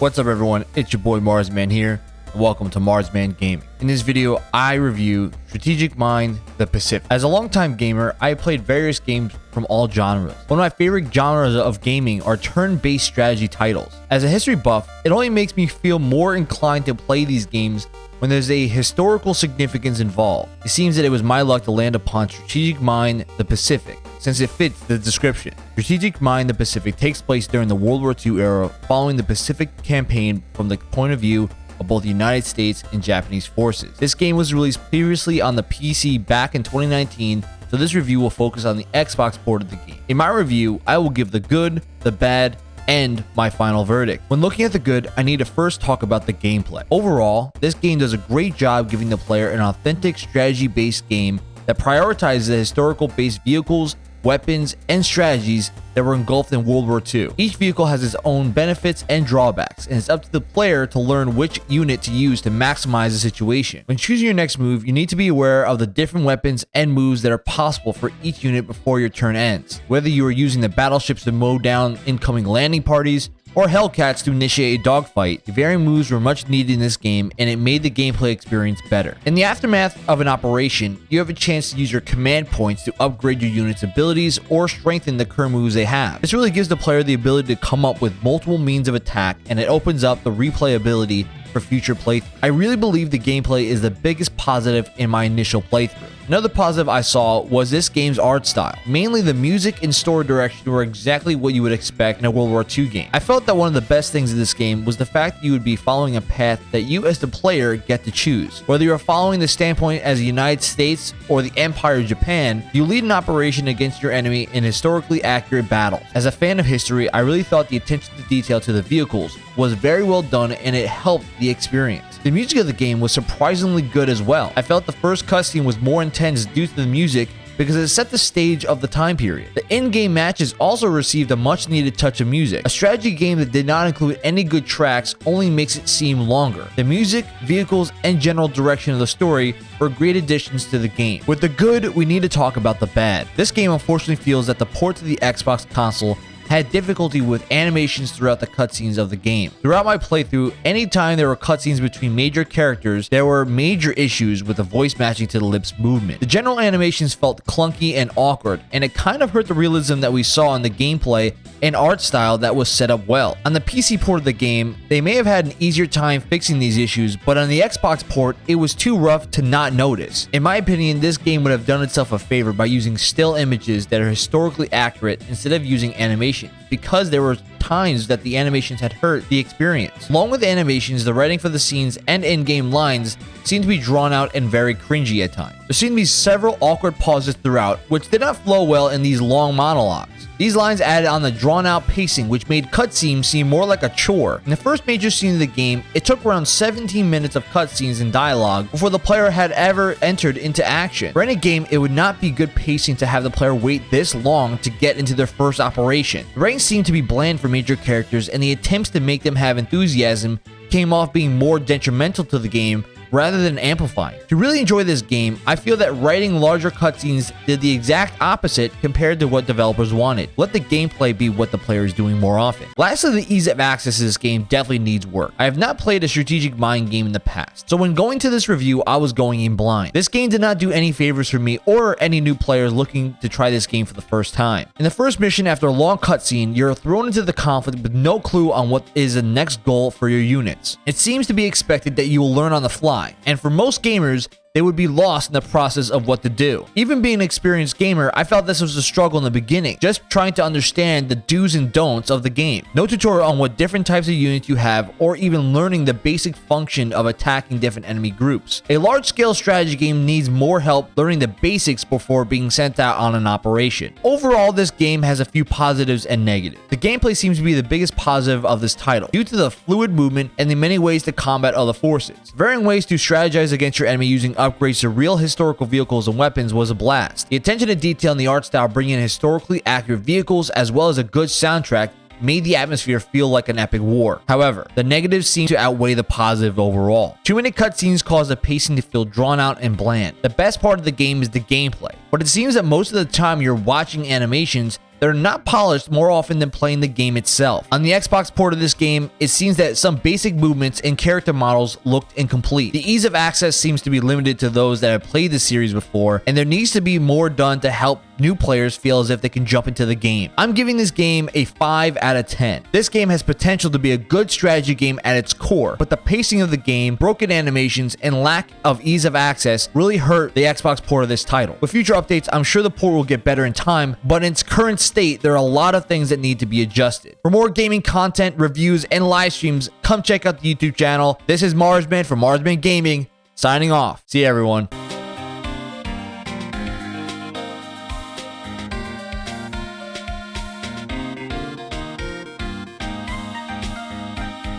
What's up everyone, it's your boy Marsman here, welcome to Marsman Gaming. In this video, I review Strategic Mind The Pacific. As a longtime gamer, I played various games from all genres. One of my favorite genres of gaming are turn-based strategy titles. As a history buff, it only makes me feel more inclined to play these games when there's a historical significance involved. It seems that it was my luck to land upon Strategic Mind The Pacific, since it fits the description. Strategic Mind the Pacific takes place during the World War II era following the Pacific campaign from the point of view of both the United States and Japanese forces. This game was released previously on the PC back in 2019, so this review will focus on the Xbox port of the game. In my review, I will give the good, the bad, and my final verdict. When looking at the good, I need to first talk about the gameplay. Overall, this game does a great job giving the player an authentic strategy-based game that prioritizes the historical-based vehicles weapons, and strategies that were engulfed in World War II. Each vehicle has its own benefits and drawbacks, and it's up to the player to learn which unit to use to maximize the situation. When choosing your next move, you need to be aware of the different weapons and moves that are possible for each unit before your turn ends. Whether you are using the battleships to mow down incoming landing parties, or Hellcats to initiate a dogfight. The varying moves were much needed in this game, and it made the gameplay experience better. In the aftermath of an operation, you have a chance to use your command points to upgrade your unit's abilities or strengthen the current moves they have. This really gives the player the ability to come up with multiple means of attack, and it opens up the replayability for future playthroughs. I really believe the gameplay is the biggest positive in my initial playthrough. Another positive I saw was this game's art style. Mainly the music and story direction were exactly what you would expect in a World War II game. I felt that one of the best things in this game was the fact that you would be following a path that you as the player get to choose. Whether you're following the standpoint as the United States or the Empire of Japan, you lead an operation against your enemy in historically accurate battles. As a fan of history, I really thought the attention to detail to the vehicles was very well done and it helped the experience. The music of the game was surprisingly good as well. I felt the first cutscene was more intense due to the music because it set the stage of the time period. The in-game matches also received a much needed touch of music. A strategy game that did not include any good tracks only makes it seem longer. The music, vehicles, and general direction of the story were great additions to the game. With the good, we need to talk about the bad. This game unfortunately feels that the port to the Xbox console had difficulty with animations throughout the cutscenes of the game. Throughout my playthrough, anytime there were cutscenes between major characters, there were major issues with the voice matching to the lips movement. The general animations felt clunky and awkward, and it kind of hurt the realism that we saw in the gameplay and art style that was set up well. On the PC port of the game, they may have had an easier time fixing these issues, but on the Xbox port, it was too rough to not notice. In my opinion, this game would have done itself a favor by using still images that are historically accurate instead of using animation, because there were times that the animations had hurt the experience. Along with the animations, the writing for the scenes and in-game lines seemed to be drawn out and very cringy at times. There seemed to be several awkward pauses throughout, which did not flow well in these long monologues. These lines added on the drawn out pacing, which made cutscenes seem more like a chore. In the first major scene of the game, it took around 17 minutes of cutscenes and dialogue before the player had ever entered into action. For any game, it would not be good pacing to have the player wait this long to get into their first operation. The writing seemed to be bland for major characters, and the attempts to make them have enthusiasm came off being more detrimental to the game rather than amplifying. To really enjoy this game, I feel that writing larger cutscenes did the exact opposite compared to what developers wanted. Let the gameplay be what the player is doing more often. Lastly, the ease of access to this game definitely needs work. I have not played a strategic mind game in the past, so when going to this review, I was going in blind. This game did not do any favors for me or any new players looking to try this game for the first time. In the first mission, after a long cutscene, you're thrown into the conflict with no clue on what is the next goal for your units. It seems to be expected that you will learn on the fly, and for most gamers, they would be lost in the process of what to do. Even being an experienced gamer, I felt this was a struggle in the beginning, just trying to understand the do's and don'ts of the game. No tutorial on what different types of units you have, or even learning the basic function of attacking different enemy groups. A large-scale strategy game needs more help learning the basics before being sent out on an operation. Overall, this game has a few positives and negatives. The gameplay seems to be the biggest positive of this title, due to the fluid movement and the many ways to combat other forces. Varying ways to strategize against your enemy using upgrades to real historical vehicles and weapons was a blast. The attention to detail in the art style bringing in historically accurate vehicles as well as a good soundtrack made the atmosphere feel like an epic war. However, the negatives seem to outweigh the positive overall. Too many cutscenes cause the pacing to feel drawn out and bland. The best part of the game is the gameplay, but it seems that most of the time you're watching animations that are not polished more often than playing the game itself. On the Xbox port of this game, it seems that some basic movements and character models looked incomplete. The ease of access seems to be limited to those that have played the series before, and there needs to be more done to help new players feel as if they can jump into the game. I'm giving this game a 5 out of 10. This game has potential to be a good strategy game at its core, but the pacing of the game, broken animations, and lack of ease of access really hurt the Xbox port of this title. With future updates, I'm sure the port will get better in time, but in its current state, there are a lot of things that need to be adjusted. For more gaming content, reviews, and live streams, come check out the YouTube channel. This is Marsman from Marsman Gaming, signing off. See you, everyone.